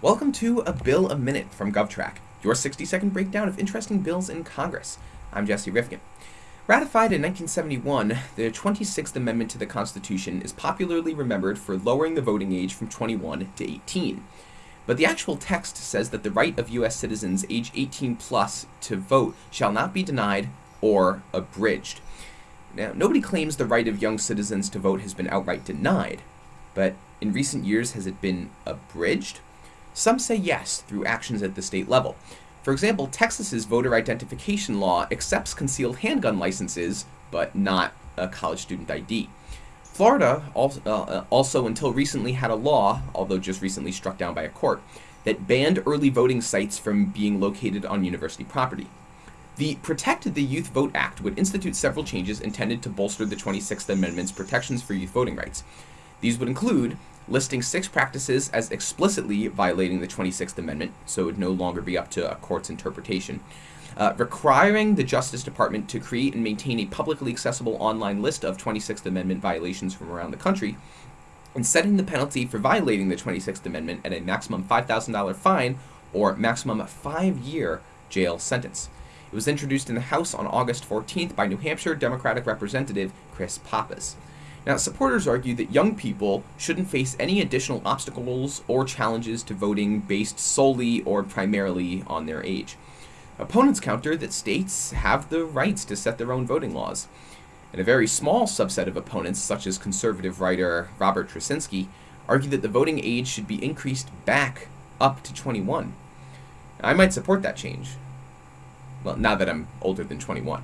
Welcome to A Bill a Minute from GovTrack, your 60 second breakdown of interesting bills in Congress. I'm Jesse Rifkin. Ratified in 1971, the 26th Amendment to the Constitution is popularly remembered for lowering the voting age from 21 to 18. But the actual text says that the right of U.S. citizens age 18 plus to vote shall not be denied or abridged. Now, nobody claims the right of young citizens to vote has been outright denied, but in recent years has it been abridged? Some say yes through actions at the state level. For example, Texas's voter identification law accepts concealed handgun licenses, but not a college student ID. Florida also, uh, also, until recently, had a law, although just recently struck down by a court, that banned early voting sites from being located on university property. The Protect the Youth Vote Act would institute several changes intended to bolster the 26th Amendment's protections for youth voting rights. These would include listing six practices as explicitly violating the 26th Amendment, so it would no longer be up to a court's interpretation, uh, requiring the Justice Department to create and maintain a publicly accessible online list of 26th Amendment violations from around the country, and setting the penalty for violating the 26th Amendment at a maximum $5,000 fine or maximum five year jail sentence. It was introduced in the House on August 14th by New Hampshire Democratic Representative Chris Pappas. Now, supporters argue that young people shouldn't face any additional obstacles or challenges to voting based solely or primarily on their age. Opponents counter that states have the rights to set their own voting laws. And a very small subset of opponents, such as conservative writer Robert Tracinski, argue that the voting age should be increased back up to 21. I might support that change well, now that I'm older than 21.